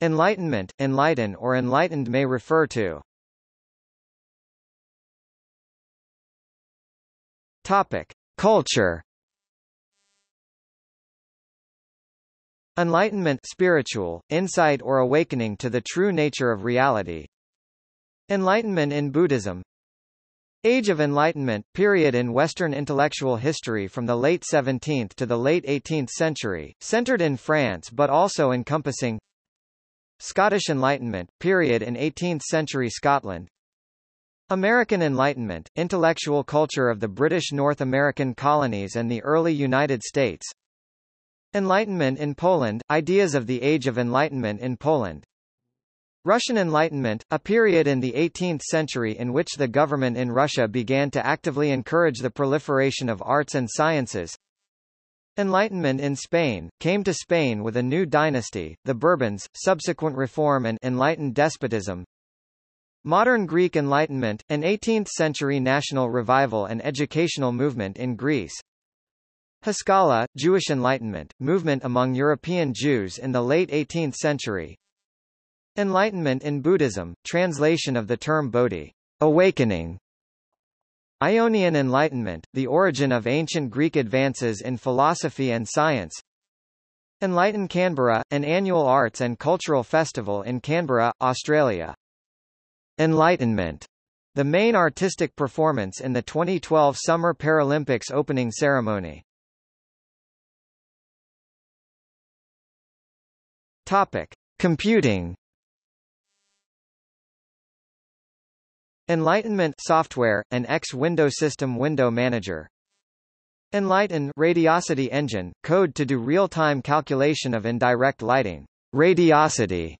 Enlightenment, enlighten or enlightened may refer to Topic. Culture Enlightenment spiritual, insight or awakening to the true nature of reality. Enlightenment in Buddhism Age of Enlightenment, period in Western intellectual history from the late 17th to the late 18th century, centered in France but also encompassing Scottish Enlightenment, period in 18th century Scotland. American Enlightenment, intellectual culture of the British North American colonies and the early United States. Enlightenment in Poland, ideas of the Age of Enlightenment in Poland. Russian Enlightenment, a period in the 18th century in which the government in Russia began to actively encourage the proliferation of arts and sciences. Enlightenment in Spain, came to Spain with a new dynasty, the Bourbons, subsequent reform and enlightened despotism. Modern Greek Enlightenment, an 18th-century national revival and educational movement in Greece. Haskalah, Jewish Enlightenment, movement among European Jews in the late 18th century. Enlightenment in Buddhism, translation of the term Bodhi, awakening. Ionian Enlightenment, the origin of ancient Greek advances in philosophy and science. Enlighten Canberra, an annual arts and cultural festival in Canberra, Australia. Enlightenment, the main artistic performance in the 2012 Summer Paralympics opening ceremony. Topic: Computing Enlightenment software, an X-Window system window manager. Enlighten radiosity engine, code to do real-time calculation of indirect lighting. Radiosity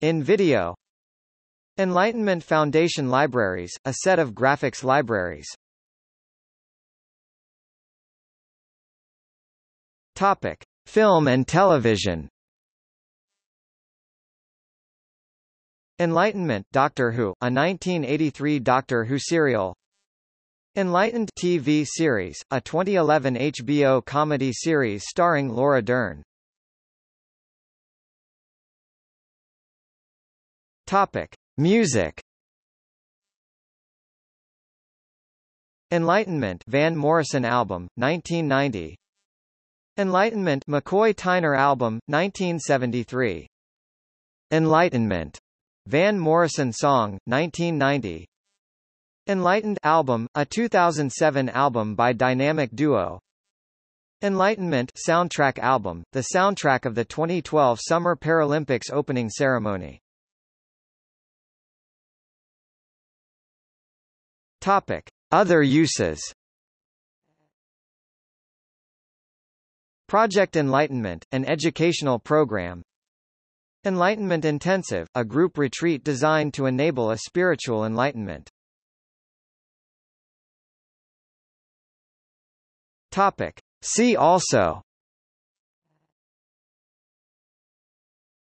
in video. Enlightenment Foundation Libraries, a set of graphics libraries. Topic: Film and television. Enlightenment Doctor Who, a 1983 Doctor Who serial Enlightened TV series, a 2011 HBO comedy series starring Laura Dern. Topic: Music. Enlightenment Van Morrison album, 1990. Enlightenment McCoy Tyner album, 1973. Enlightenment Van Morrison Song, 1990 Enlightened album, a 2007 album by Dynamic Duo Enlightenment soundtrack album, the soundtrack of the 2012 Summer Paralympics opening ceremony. Topic: Other uses. Project Enlightenment, an educational program, Enlightenment Intensive, a group retreat designed to enable a spiritual enlightenment. Topic. See also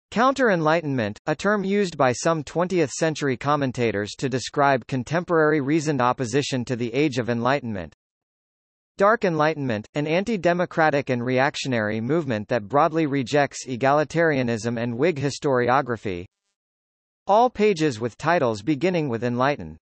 Counter-Enlightenment, a term used by some 20th-century commentators to describe contemporary reasoned opposition to the Age of Enlightenment Dark Enlightenment, an anti-democratic and reactionary movement that broadly rejects egalitarianism and Whig historiography. All pages with titles beginning with Enlighten